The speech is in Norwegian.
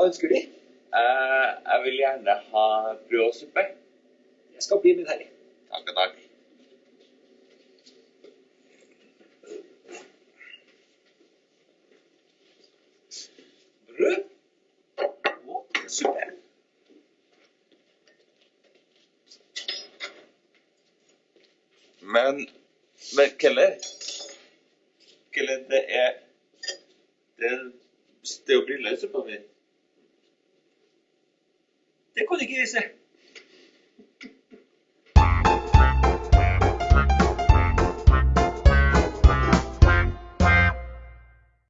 ønsker De? Eh, jeg vil gjerne ha brød og suppe. Jeg skal bli min herre. Takk og takk. Brød og suppe. Men, men Keller Keller, det er Det, det er jo briller i suppa kan Dopodiché